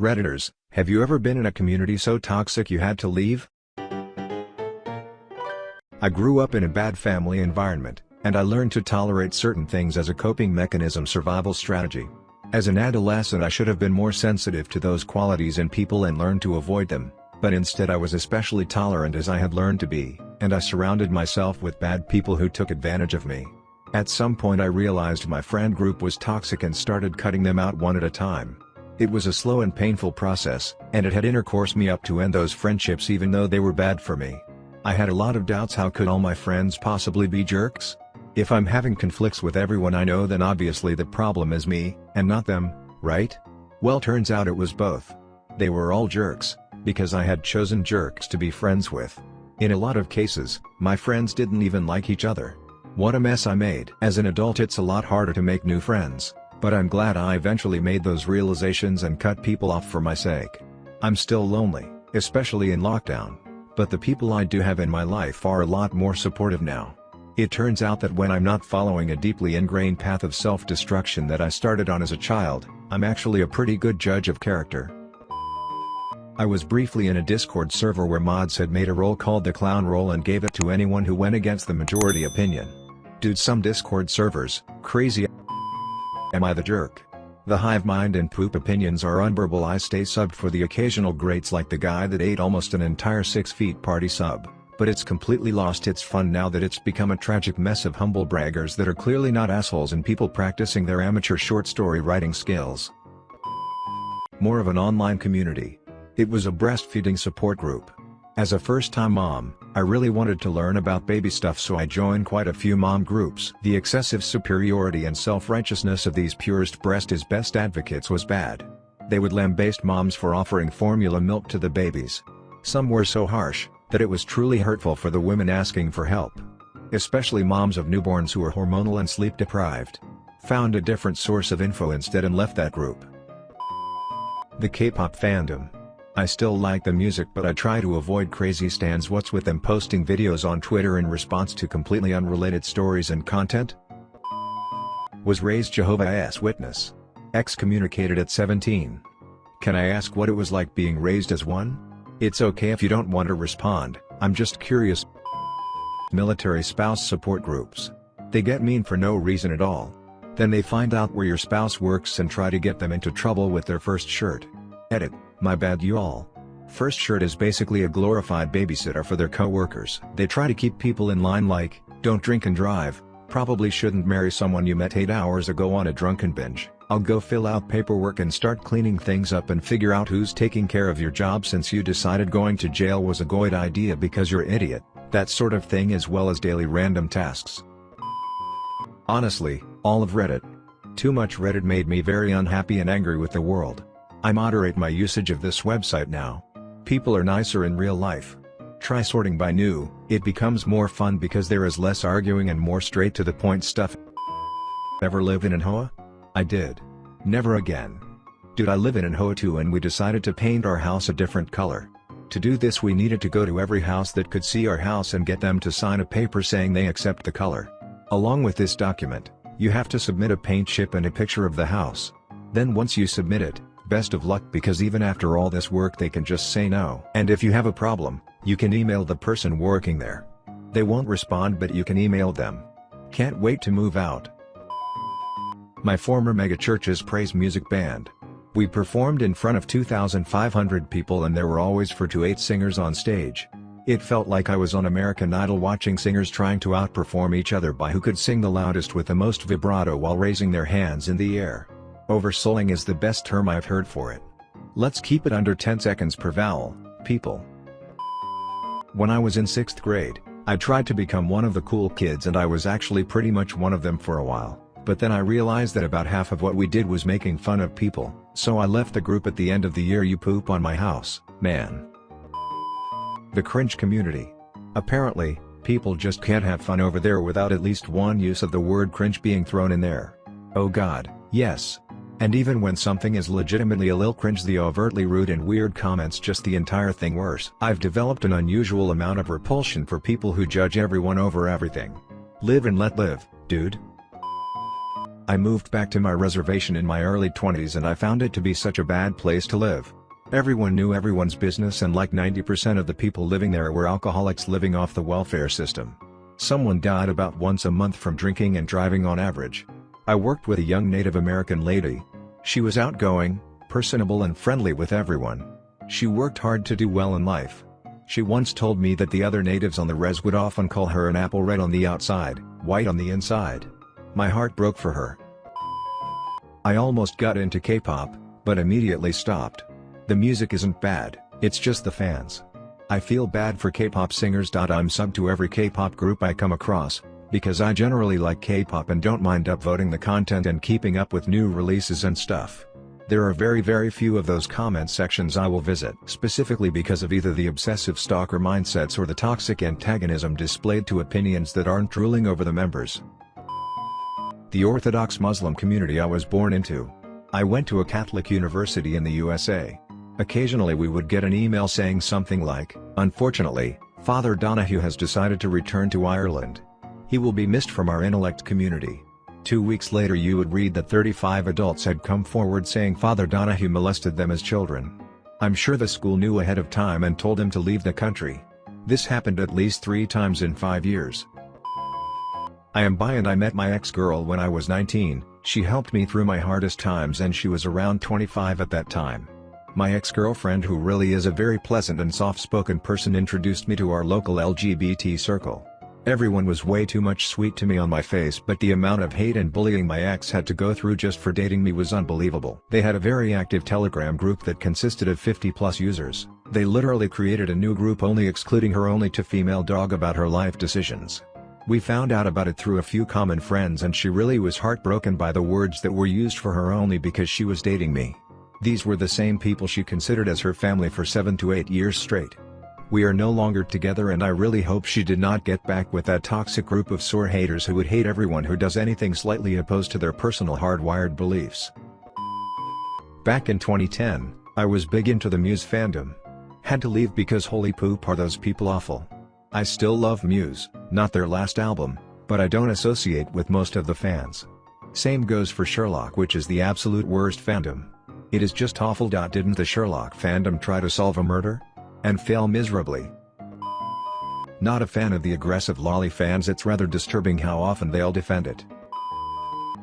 Redditors, have you ever been in a community so toxic you had to leave? I grew up in a bad family environment, and I learned to tolerate certain things as a coping mechanism survival strategy. As an adolescent I should have been more sensitive to those qualities in people and learned to avoid them, but instead I was especially tolerant as I had learned to be, and I surrounded myself with bad people who took advantage of me. At some point I realized my friend group was toxic and started cutting them out one at a time. It was a slow and painful process, and it had intercourse me up to end those friendships even though they were bad for me. I had a lot of doubts how could all my friends possibly be jerks? If I'm having conflicts with everyone I know then obviously the problem is me, and not them, right? Well turns out it was both. They were all jerks, because I had chosen jerks to be friends with. In a lot of cases, my friends didn't even like each other. What a mess I made. As an adult it's a lot harder to make new friends. But I'm glad I eventually made those realizations and cut people off for my sake. I'm still lonely, especially in lockdown. But the people I do have in my life are a lot more supportive now. It turns out that when I'm not following a deeply ingrained path of self-destruction that I started on as a child, I'm actually a pretty good judge of character. I was briefly in a Discord server where mods had made a role called the clown role and gave it to anyone who went against the majority opinion. Dude some Discord servers, crazy Am I the jerk? The hive mind and poop opinions are unbearable I stay subbed for the occasional greats like the guy that ate almost an entire 6 feet party sub, but it's completely lost its fun now that it's become a tragic mess of humble braggers that are clearly not assholes and people practicing their amateur short story writing skills. More of an online community. It was a breastfeeding support group. As a first-time mom, I really wanted to learn about baby stuff so I joined quite a few mom groups. The excessive superiority and self-righteousness of these purest breast is best advocates was bad. They would lambaste moms for offering formula milk to the babies. Some were so harsh, that it was truly hurtful for the women asking for help. Especially moms of newborns who are hormonal and sleep deprived. Found a different source of info instead and left that group. The K-pop fandom I still like the music but I try to avoid crazy stands what's with them posting videos on Twitter in response to completely unrelated stories and content? Was raised Jehovah's Witness. Excommunicated at 17. Can I ask what it was like being raised as one? It's okay if you don't want to respond, I'm just curious. Military spouse support groups. They get mean for no reason at all. Then they find out where your spouse works and try to get them into trouble with their first shirt. Edit. My bad y'all. First shirt is basically a glorified babysitter for their co-workers. They try to keep people in line like, don't drink and drive, probably shouldn't marry someone you met 8 hours ago on a drunken binge, I'll go fill out paperwork and start cleaning things up and figure out who's taking care of your job since you decided going to jail was a good idea because you're idiot, that sort of thing as well as daily random tasks. Honestly, all of Reddit. Too much Reddit made me very unhappy and angry with the world. I moderate my usage of this website now. People are nicer in real life. Try sorting by new, it becomes more fun because there is less arguing and more straight to the point stuff. Ever live in an HOA? I did. Never again. Dude I live in an HOA too and we decided to paint our house a different color. To do this we needed to go to every house that could see our house and get them to sign a paper saying they accept the color. Along with this document, you have to submit a paint chip and a picture of the house. Then once you submit it, Best of luck because even after all this work they can just say no. And if you have a problem, you can email the person working there. They won't respond but you can email them. Can't wait to move out. My former megachurch's praise music band. We performed in front of 2,500 people and there were always 4 to 8 singers on stage. It felt like I was on American Idol watching singers trying to outperform each other by who could sing the loudest with the most vibrato while raising their hands in the air. Oversouling is the best term I've heard for it. Let's keep it under 10 seconds per vowel, people. When I was in 6th grade, I tried to become one of the cool kids and I was actually pretty much one of them for a while, but then I realized that about half of what we did was making fun of people, so I left the group at the end of the year you poop on my house, man. The cringe community. Apparently, people just can't have fun over there without at least one use of the word cringe being thrown in there. Oh god, yes, and even when something is legitimately a lil cringe the overtly rude and weird comments just the entire thing worse. I've developed an unusual amount of repulsion for people who judge everyone over everything. Live and let live, dude. I moved back to my reservation in my early 20s and I found it to be such a bad place to live. Everyone knew everyone's business and like 90% of the people living there were alcoholics living off the welfare system. Someone died about once a month from drinking and driving on average. I worked with a young Native American lady. She was outgoing, personable and friendly with everyone. She worked hard to do well in life. She once told me that the other natives on the res would often call her an apple red on the outside, white on the inside. My heart broke for her. I almost got into K-pop, but immediately stopped. The music isn't bad, it's just the fans. I feel bad for K-pop singers. I'm sub to every K-pop group I come across, because I generally like K-pop and don't mind upvoting the content and keeping up with new releases and stuff. There are very very few of those comment sections I will visit specifically because of either the obsessive stalker mindsets or the toxic antagonism displayed to opinions that aren't ruling over the members. The Orthodox Muslim community I was born into. I went to a Catholic university in the USA. Occasionally we would get an email saying something like, Unfortunately, Father Donahue has decided to return to Ireland. He will be missed from our intellect community. Two weeks later you would read that 35 adults had come forward saying Father Donahue molested them as children. I'm sure the school knew ahead of time and told him to leave the country. This happened at least three times in five years. I am bi and I met my ex-girl when I was 19, she helped me through my hardest times and she was around 25 at that time. My ex-girlfriend who really is a very pleasant and soft-spoken person introduced me to our local LGBT circle. Everyone was way too much sweet to me on my face but the amount of hate and bullying my ex had to go through just for dating me was unbelievable. They had a very active telegram group that consisted of 50 plus users. They literally created a new group only excluding her only to female dog about her life decisions. We found out about it through a few common friends and she really was heartbroken by the words that were used for her only because she was dating me. These were the same people she considered as her family for 7 to 8 years straight. We are no longer together and I really hope she did not get back with that toxic group of sore haters who would hate everyone who does anything slightly opposed to their personal hardwired beliefs. Back in 2010, I was big into the Muse fandom. Had to leave because holy poop are those people awful. I still love Muse, not their last album, but I don't associate with most of the fans. Same goes for Sherlock which is the absolute worst fandom. It is just awful. Didn't the Sherlock fandom try to solve a murder? And fail miserably. Not a fan of the aggressive lolly fans it's rather disturbing how often they'll defend it.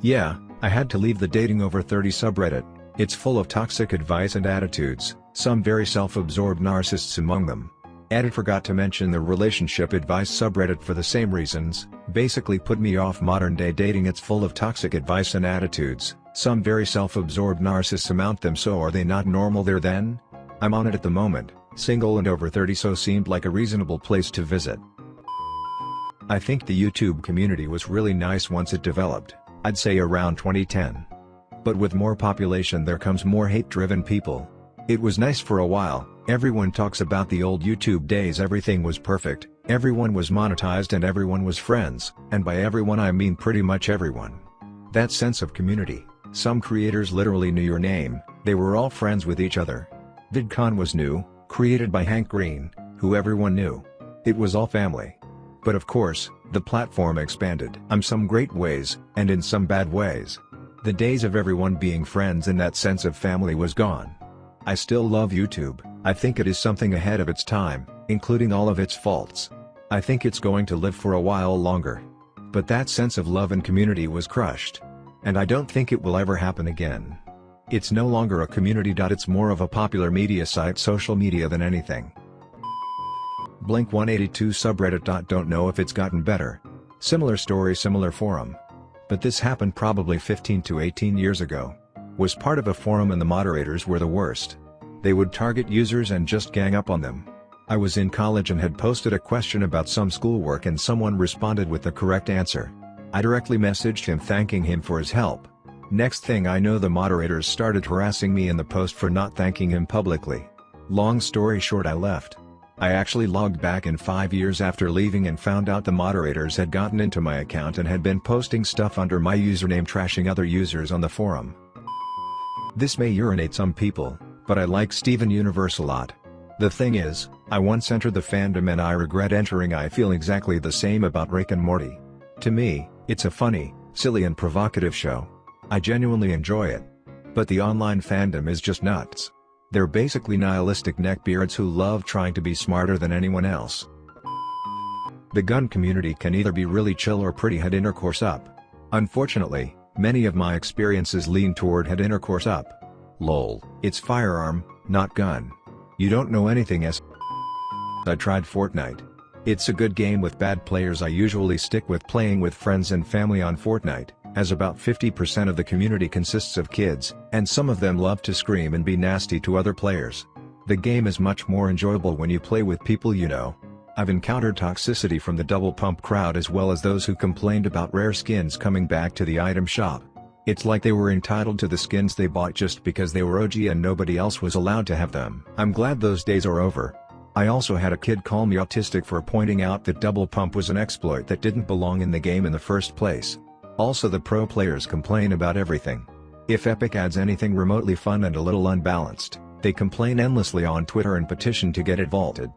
Yeah, I had to leave the dating over 30 subreddit, it's full of toxic advice and attitudes, some very self-absorbed narcissists among them. Added forgot to mention the relationship advice subreddit for the same reasons, basically put me off modern day dating it's full of toxic advice and attitudes, some very self-absorbed narcissists amount them so are they not normal there then? I'm on it at the moment, Single and over 30 so seemed like a reasonable place to visit. I think the YouTube community was really nice once it developed, I'd say around 2010. But with more population there comes more hate-driven people. It was nice for a while, everyone talks about the old YouTube days everything was perfect, everyone was monetized and everyone was friends, and by everyone I mean pretty much everyone. That sense of community, some creators literally knew your name, they were all friends with each other. VidCon was new, created by Hank Green, who everyone knew. It was all family. But of course, the platform expanded in some great ways, and in some bad ways. The days of everyone being friends in that sense of family was gone. I still love YouTube, I think it is something ahead of its time, including all of its faults. I think it's going to live for a while longer. But that sense of love and community was crushed. And I don't think it will ever happen again. It's no longer a community. It's more of a popular media site social media than anything. Blink 182 subreddit. Don't know if it's gotten better. Similar story similar forum. But this happened probably 15 to 18 years ago. Was part of a forum and the moderators were the worst. They would target users and just gang up on them. I was in college and had posted a question about some schoolwork and someone responded with the correct answer. I directly messaged him thanking him for his help. Next thing I know the moderators started harassing me in the post for not thanking him publicly. Long story short I left. I actually logged back in 5 years after leaving and found out the moderators had gotten into my account and had been posting stuff under my username trashing other users on the forum. This may urinate some people, but I like Steven Universe a lot. The thing is, I once entered the fandom and I regret entering I feel exactly the same about Rick and Morty. To me, it's a funny, silly and provocative show. I genuinely enjoy it. But the online fandom is just nuts. They're basically nihilistic neckbeards who love trying to be smarter than anyone else. The gun community can either be really chill or pretty head intercourse up. Unfortunately, many of my experiences lean toward head intercourse up. Lol, it's firearm, not gun. You don't know anything as I tried Fortnite. It's a good game with bad players I usually stick with playing with friends and family on Fortnite, as about 50% of the community consists of kids, and some of them love to scream and be nasty to other players. The game is much more enjoyable when you play with people you know. I've encountered toxicity from the double pump crowd as well as those who complained about rare skins coming back to the item shop. It's like they were entitled to the skins they bought just because they were OG and nobody else was allowed to have them. I'm glad those days are over. I also had a kid call me autistic for pointing out that double pump was an exploit that didn't belong in the game in the first place. Also the pro players complain about everything. If Epic adds anything remotely fun and a little unbalanced, they complain endlessly on Twitter and petition to get it vaulted.